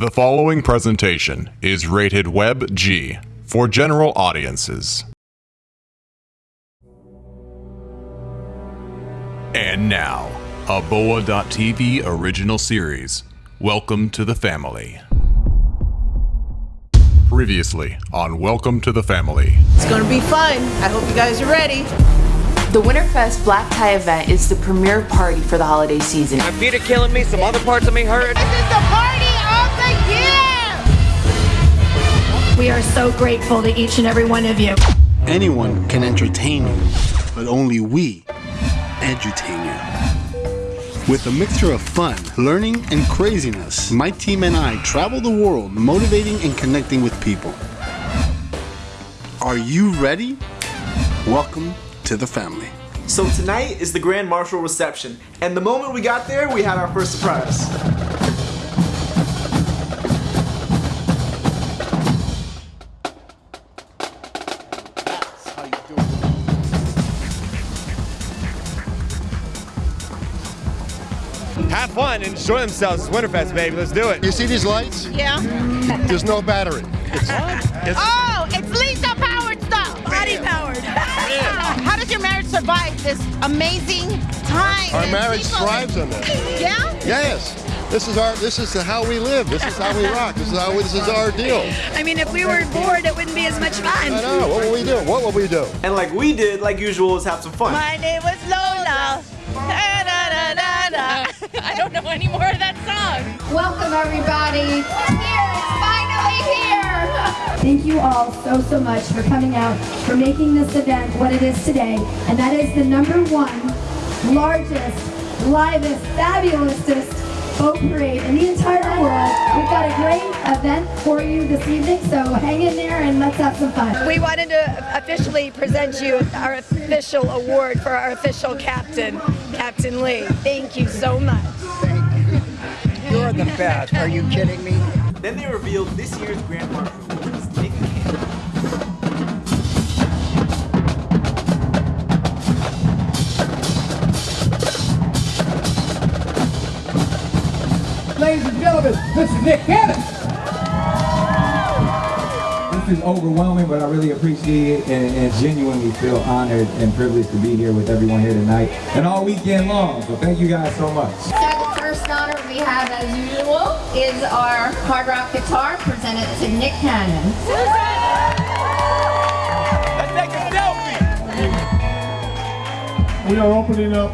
The following presentation is rated Web G for general audiences. And now, a Boa.tv original series. Welcome to the family. Previously on Welcome to the Family. It's gonna be fun. I hope you guys are ready. The Winterfest Black Tie event is the premier party for the holiday season. My feet are killing me, some other parts of me hurt. This is the party We are so grateful to each and every one of you. Anyone can entertain you, but only we edutain you. With a mixture of fun, learning, and craziness, my team and I travel the world motivating and connecting with people. Are you ready? Welcome to the family. So tonight is the Grand Marshal reception, and the moment we got there, we had our first surprise. Have fun and enjoy themselves. It's Winterfest, baby. Let's do it. You see these lights? Yeah. There's no battery. It's, it's, Oh, it's Lisa powered stuff. Body powered. How does your marriage survive this amazing time? our marriage people- thrives on this. Yeah? Yes. This is our. This is how we live. This is how we rock. This is how. We, this is our deal. I mean, if we were bored, it wouldn't be as much fun. I fun. know. What will we do? What will we do? And like we did, like usual, is have some fun. My name was Lola. I don't know any more of that song. Welcome everybody. Here, it's finally here. Thank you all so, so much for coming out, for making this event what it is today. And that is the number one, largest, livest, fabulousest boat parade in the entire world. We've got a great event for you this evening, so hang in there and let's have some fun. We wanted to officially present you our official award for our official captain, Captain Lee. Thank you so much. You're the best. Are you kidding me? Then they revealed this year's Grand Marshal was Nick Cannon. Ladies and gentlemen, this is Nick Cannon. This is overwhelming, but I really appreciate it and, and genuinely feel honored and privileged to be here with everyone here tonight and all weekend long. So thank you guys so much. So the first honor we have, as usual, is our hard rock guitar presented to Nick Cannon. Let's take a selfie. We are opening up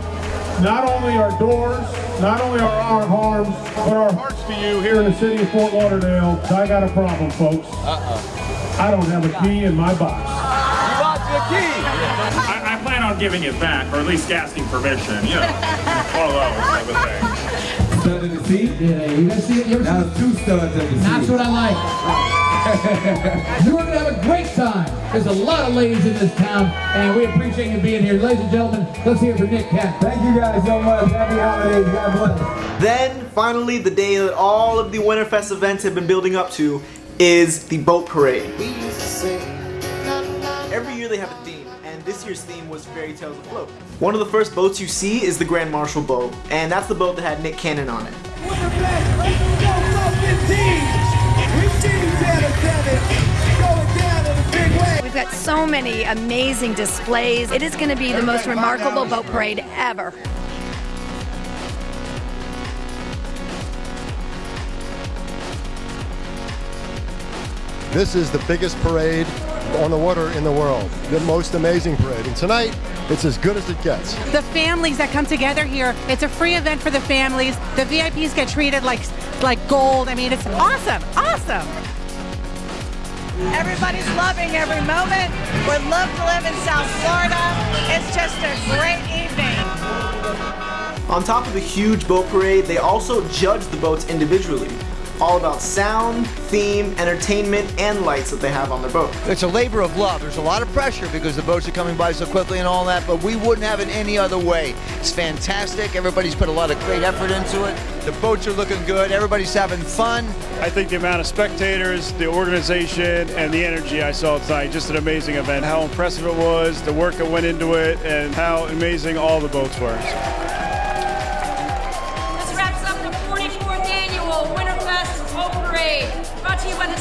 not only our doors, not only are our arms, but our hearts to you here in the city of Fort Lauderdale. I got a problem, folks. Uh-oh. I don't have a key in my box. You lost your key. I, I plan on giving it back, or at least asking permission, you know. One of those type of things. Stud of the seat? Yeah, you guys see it? You ever two studs of the seat. That's what I like. You're going to have a great time. There's a lot of ladies in this town, and we appreciate you being here. Ladies and gentlemen, let's hear it for Nick Cannon. Thank you guys so much. Happy holidays. God bless. Then, finally, the day that all of the Winterfest events have been building up to is the boat parade. Every year they have a theme, and this year's theme was Fairy Tales Afloat. One of the first boats you see is the Grand Marshal boat, and that's the boat that had Nick Cannon on it. We've got so many amazing displays. It is going to be the most remarkable boat parade ever. This is the biggest parade on the water in the world. The most amazing parade. And tonight, it's as good as it gets. the families that come together here. It's a free event for the families. The VIPs get treated like like gold. I mean, it's awesome, awesome. Everybody's loving every moment. Would love to live in South Florida. It's just a great evening. On top of the huge boat parade, they also judge the boats individually. All about sound, theme, entertainment, and lights that they have on their boat. It's a labor of love. There's a lot of pressure because the boats are coming by so quickly and all that, but we wouldn't have it any other way. It's fantastic. Everybody's put a lot of great effort into it. The boats are looking good. Everybody's having fun. I think the amount of spectators, the organization, and the energy I saw tonight, just an amazing event. How impressive it was, the work that went into it, and how amazing all the boats were.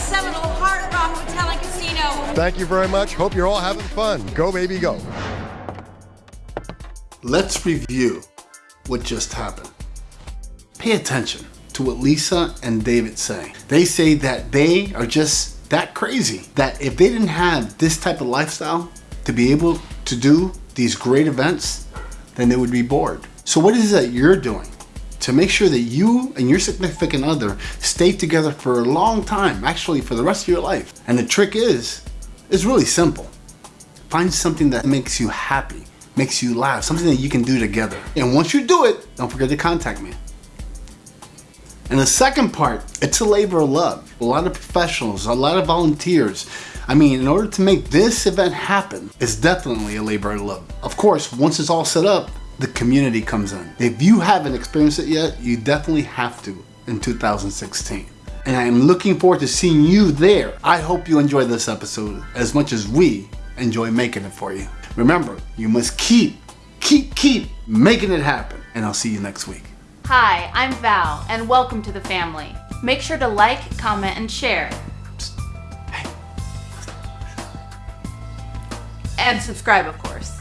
Phenomenal Hard Rock Hotel and Casino. Thank you very much. Hope you're all having fun. Go, baby, go. Let's review what just happened. Pay attention to what Lisa and David say. They say that they are just that crazy. That if they didn't have this type of lifestyle to be able to do these great events, then they would be bored. So what is it that you're doing to make sure that you and your significant other stay together for a long time, actually for the rest of your life? And the trick is, it's really simple. Find something that makes you happy, makes you laugh, something that you can do together. And once you do it, don't forget to contact me. And the second part, it's a labor of love. A lot of professionals, a lot of volunteers. I mean, in order to make this event happen, it's definitely a labor of love. Of course, once it's all set up, the community comes in. If you haven't experienced it yet, you definitely have to in 2016. And I am looking forward to seeing you there. I hope you enjoy this episode as much as we enjoy making it for you. Remember, you must keep, keep, keep making it happen. And I'll see you next week. Hi, I'm Val, and welcome to the family. Make sure to like, comment, and share. And subscribe, of course.